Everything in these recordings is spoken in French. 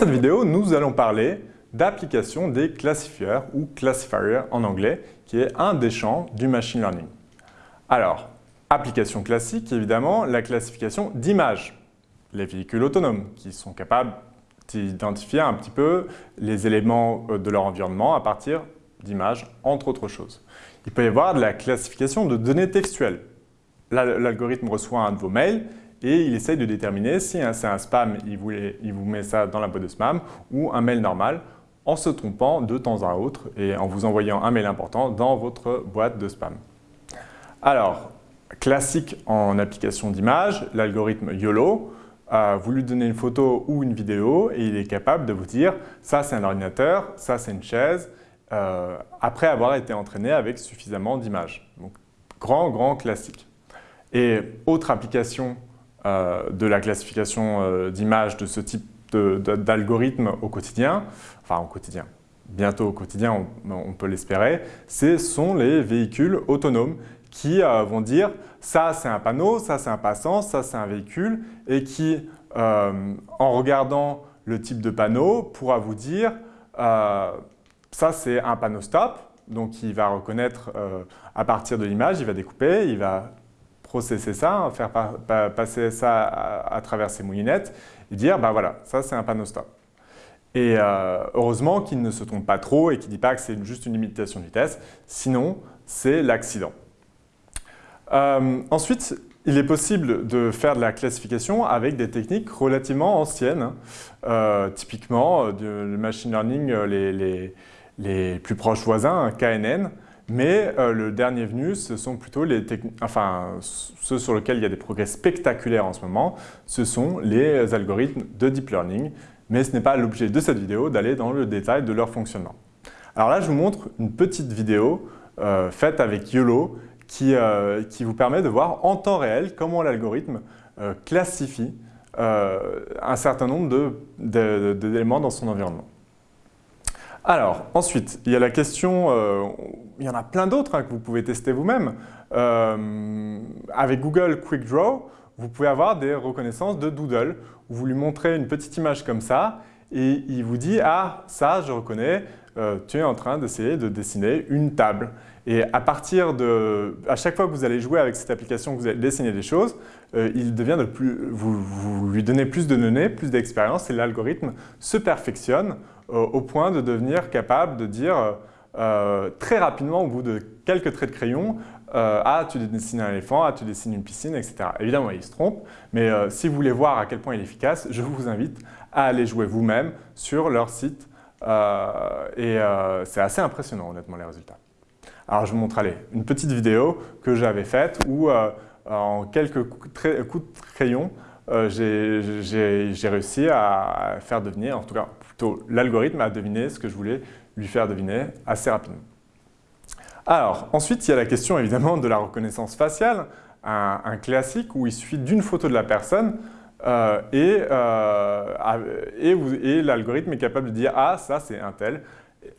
cette vidéo, nous allons parler d'application des classifieurs ou classifier en anglais, qui est un des champs du machine learning. Alors, application classique, évidemment, la classification d'images. Les véhicules autonomes qui sont capables d'identifier un petit peu les éléments euh, de leur environnement à partir d'images, entre autres choses. Il peut y avoir de la classification de données textuelles. L'algorithme reçoit un de vos mails et il essaye de déterminer si c'est un spam, il vous, met ça dans la boîte de spam, ou un mail normal, en se trompant de temps à autre et en vous envoyant un mail important dans votre boîte de spam. Alors, classique en application d'image, l'algorithme YOLO, vous lui donnez une photo ou une vidéo et il est capable de vous dire ça c'est un ordinateur, ça c'est une chaise, euh, après avoir été entraîné avec suffisamment d'images. Donc grand, grand classique. Et autre application euh, de la classification euh, d'images de ce type d'algorithme au quotidien, enfin au quotidien, bientôt au quotidien, on, peut l'espérer, ce sont les véhicules autonomes qui vont dire ça c'est un panneau, ça c'est un passant, ça c'est un véhicule et qui, en regardant le type de panneau, pourra vous dire ça, c'est un panneau stop. Donc, il va reconnaître euh, à partir de l'image, il va découper, il va processer ça, faire passer ça à, travers ses moulinettes et dire, bah voilà, ça c'est un panneau stop. Et euh, heureusement qu'il ne se trompe pas trop et qu'il ne dit pas que c'est juste une limitation de vitesse, sinon c'est l'accident. Euh, ensuite, il est possible de faire de la classification avec des techniques relativement anciennes. typiquement, le machine learning, les les plus proches voisins, KNN, mais euh, le dernier venu, ce sont plutôt les enfin, ceux sur lesquels il y a des progrès spectaculaires en ce moment, ce sont les algorithmes de deep learning, mais ce n'est pas l'objet de cette vidéo d'aller dans le détail de leur fonctionnement. Alors là, je vous montre une petite vidéo euh, faite avec YOLO qui, euh, qui, vous permet de voir en temps réel comment l'algorithme classifie un certain nombre d'éléments dans son environnement. Alors, ensuite, il y a la question, euh, il y en a plein d'autres hein, que vous pouvez tester vous-même. Euh, avec Google Quick Draw, vous pouvez avoir des reconnaissances de doodle, où vous lui montrez une petite image comme ça, et il vous dit « Ah, ça, je reconnais, euh, tu es en train d'essayer de dessiner une table. » Et à partir de, à chaque fois que vous allez jouer avec cette application, que vous allez dessiner des choses, il devient de plus, vous, lui donnez plus de données, plus d'expérience, et l'algorithme se perfectionne au point de devenir capable de dire euh, euh, très rapidement, au bout de quelques traits de crayon, ah, tu dessines un éléphant, ah, tu dessines une piscine, etc. Évidemment, il se trompe, mais si vous voulez voir à quel point il est efficace, je vous invite à aller jouer vous-même sur leur site. et c'est assez impressionnant, honnêtement, les résultats. Alors, je vous montre allez, une petite vidéo que j'avais faite où, en quelques coups de crayon, j'ai réussi à faire devenir, en tout cas l'algorithme a deviné ce que je voulais lui faire deviner assez rapidement. Alors, ensuite, il y a la question évidemment de la reconnaissance faciale, un, classique où il suffit d'une photo de la personne euh, euh, et, l'algorithme est capable de dire « Ah, ça c'est un tel »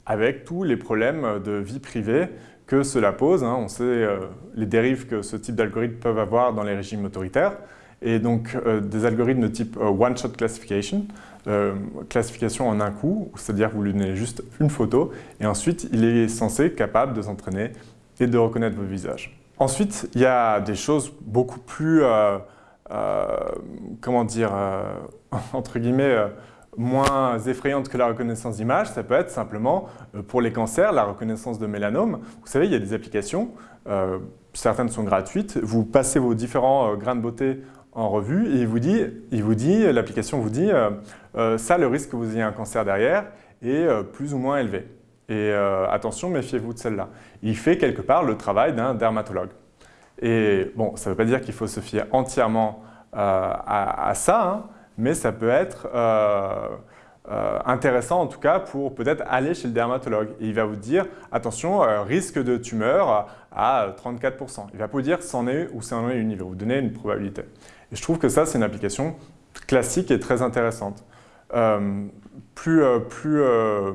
avec tous les problèmes de vie privée que cela pose. Hein. On sait euh, les dérives que ce type d'algorithme peuvent avoir dans les régimes autoritaires et donc des algorithmes de type one-shot classification euh, classification en un coup, c'est-à-dire vous lui donnez juste une photo et ensuite il est censé être capable de s'entraîner et de reconnaître vos visages. Ensuite, il y a des choses beaucoup plus, euh, euh, comment dire, entre guillemets, moins effrayantes que la reconnaissance d'image. Ça peut être simplement, pour les cancers, la reconnaissance de mélanome. Vous savez, il y a des applications, certaines sont gratuites, vous passez vos différents grains de beauté en revue et il vous dit, il vous dit l'application vous dit euh, euh, ça, le risque que vous ayez un cancer derrière est euh, plus ou moins élevé. Et attention, méfiez-vous de celle-là. Il fait quelque part le travail d'un dermatologue. Et bon, ça ne veut pas dire qu'il faut se fier entièrement à, ça, hein, mais ça peut être intéressant en tout cas pour peut-être aller chez le dermatologue. Et il va vous dire, attention, risque de tumeur à 34%. Il va vous dire c'en est ou c'en est une, il va vous donner une probabilité. Et je trouve que ça, c'est une application classique et très intéressante. Euh, plus, euh, plus euh,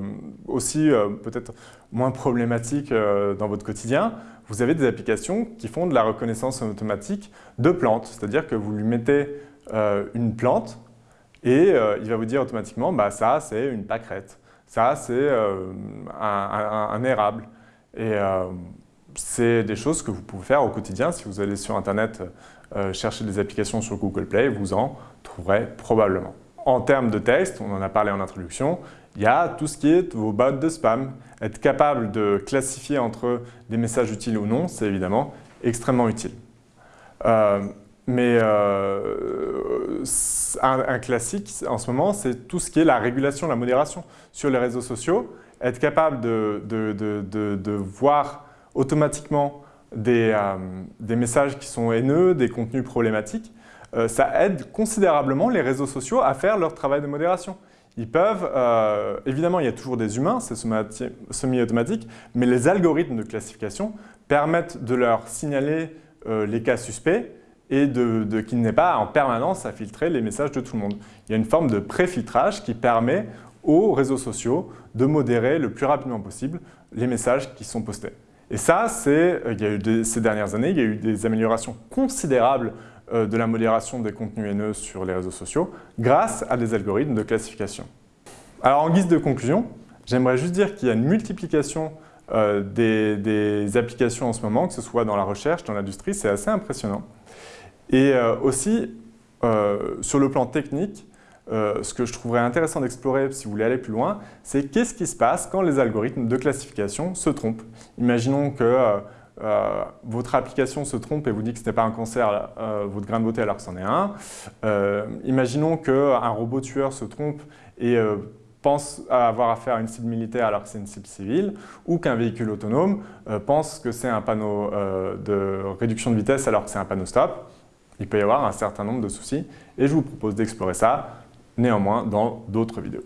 aussi peut-être moins problématique dans votre quotidien, vous avez des applications qui font de la reconnaissance automatique de plantes. C'est-à-dire que vous lui mettez une plante et il va vous dire automatiquement bah, ça c'est une pâquerette, ça c'est un, érable. Et c'est des choses que vous pouvez faire au quotidien. Si vous allez sur Internet chercher des applications sur Google Play, vous en trouverez probablement. En termes de texte, on en a parlé en introduction, il y a tout ce qui est vos bots de spam. Être capable de classifier entre des messages utiles ou non, c'est évidemment extrêmement utile. Euh, mais euh, un, classique en ce moment, c'est tout ce qui est la régulation, la modération sur les réseaux sociaux. Être capable de, voir automatiquement des, euh, des, messages qui sont haineux, des contenus problématiques, ça aide considérablement les réseaux sociaux à faire leur travail de modération. Ils peuvent, euh, évidemment, il y a toujours des humains, c'est semi-automatique, mais les algorithmes de classification permettent de leur signaler euh, les cas suspects et de, qu'il n'est pas en permanence à filtrer les messages de tout le monde. Il y a une forme de pré-filtrage qui permet aux réseaux sociaux de modérer le plus rapidement possible les messages qui sont postés. Et ça, c'est, il y a eu ces dernières années, il y a eu des améliorations considérables euh, de la modération des contenus haineux sur les réseaux sociaux grâce à des algorithmes de classification. Alors en guise de conclusion, j'aimerais juste dire qu'il y a une multiplication euh, des, applications en ce moment, que ce soit dans la recherche, dans l'industrie, c'est assez impressionnant. Et euh, aussi, sur le plan technique, ce que je trouverais intéressant d'explorer si vous voulez aller plus loin, c'est qu'est-ce qui se passe quand les algorithmes de classification se trompent. Imaginons que euh, votre application se trompe et vous dit que ce n'est pas un cancer, euh, votre grain de beauté alors que c'en est un. Euh, imaginons qu'un robot tueur se trompe et pense avoir affaire à une cible militaire alors que c'est une cible civile, ou qu'un véhicule autonome pense que c'est un panneau de réduction de vitesse alors que c'est un panneau stop. Il peut y avoir un certain nombre de soucis et je vous propose d'explorer ça néanmoins dans d'autres vidéos.